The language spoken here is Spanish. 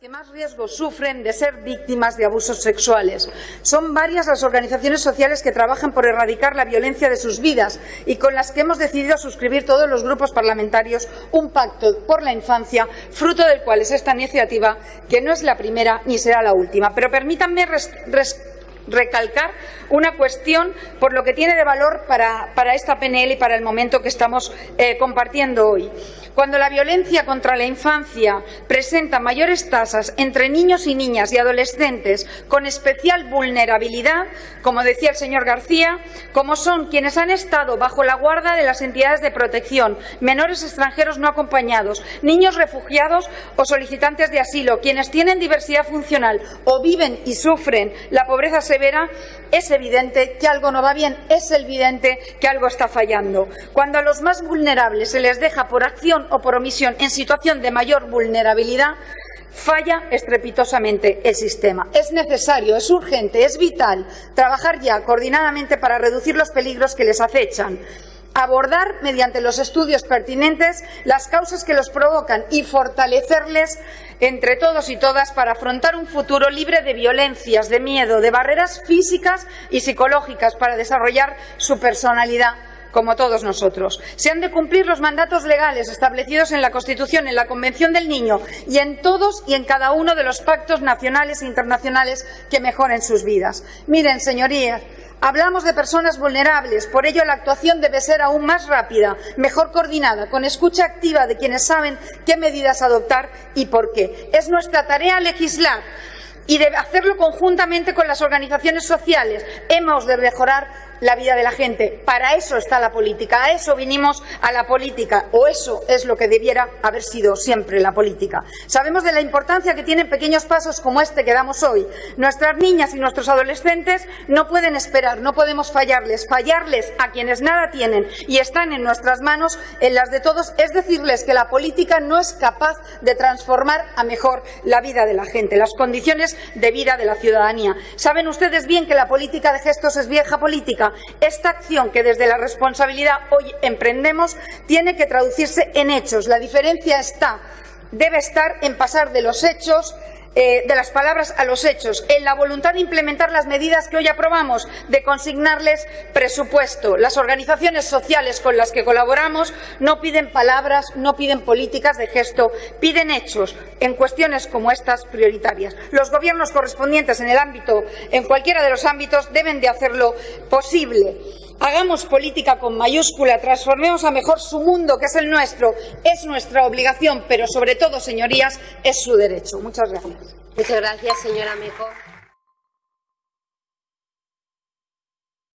que más riesgos sufren de ser víctimas de abusos sexuales. Son varias las organizaciones sociales que trabajan por erradicar la violencia de sus vidas y con las que hemos decidido suscribir todos los grupos parlamentarios un pacto por la infancia, fruto del cual es esta iniciativa, que no es la primera ni será la última. Pero permítanme recalcar una cuestión por lo que tiene de valor para, esta PNL y para el momento que estamos eh, compartiendo hoy. Cuando la violencia contra la infancia presenta mayores tasas entre niños y niñas y adolescentes con especial vulnerabilidad, como decía el señor García, como son quienes han estado bajo la guarda de las entidades de protección, menores extranjeros no acompañados, niños refugiados o solicitantes de asilo, quienes tienen diversidad funcional o viven y sufren la pobreza severa, es evidente que algo no va bien, es evidente que algo está fallando. Cuando a los más vulnerables se les deja por acción o por omisión en situación de mayor vulnerabilidad, falla estrepitosamente el sistema. Es necesario, es urgente, es vital trabajar ya coordinadamente para reducir los peligros que les acechan abordar mediante los estudios pertinentes las causas que los provocan y fortalecerles entre todos y todas para afrontar un futuro libre de violencias, de miedo, de barreras físicas y psicológicas para desarrollar su personalidad como todos nosotros. Se han de cumplir los mandatos legales establecidos en la Constitución, en la Convención del Niño y en todos y en cada uno de los pactos nacionales e internacionales que mejoren sus vidas. Miren, señorías, Hablamos de personas vulnerables, por ello la actuación debe ser aún más rápida, mejor coordinada, con escucha activa de quienes saben qué medidas adoptar y por qué. Es nuestra tarea legislar y de hacerlo conjuntamente con las organizaciones sociales. Hemos de mejorar la vida de la gente. Para eso está la política, a eso vinimos a la política, o eso es lo que debiera haber sido siempre la política. Sabemos de la importancia que tienen pequeños pasos como este que damos hoy. Nuestras niñas y nuestros adolescentes no pueden esperar, no podemos fallarles. Fallarles a quienes nada tienen y están en nuestras manos, en las de todos, es decirles que la política no es capaz de transformar a mejor la vida de la gente, las condiciones de vida de la ciudadanía. Saben ustedes bien que la política de gestos es vieja política esta acción que desde la responsabilidad hoy emprendemos tiene que traducirse en hechos. La diferencia está, debe estar en pasar de los hechos eh, de las palabras a los hechos, en la voluntad de implementar las medidas que hoy aprobamos, de consignarles presupuesto. Las organizaciones sociales con las que colaboramos no piden palabras, no piden políticas de gesto, piden hechos en cuestiones como estas prioritarias. Los gobiernos correspondientes en el ámbito, en cualquiera de los ámbitos, deben de hacerlo posible. Hagamos política con mayúscula, transformemos a mejor su mundo, que es el nuestro. Es nuestra obligación, pero sobre todo, señorías, es su derecho. Muchas gracias. Muchas gracias, señora Mejo.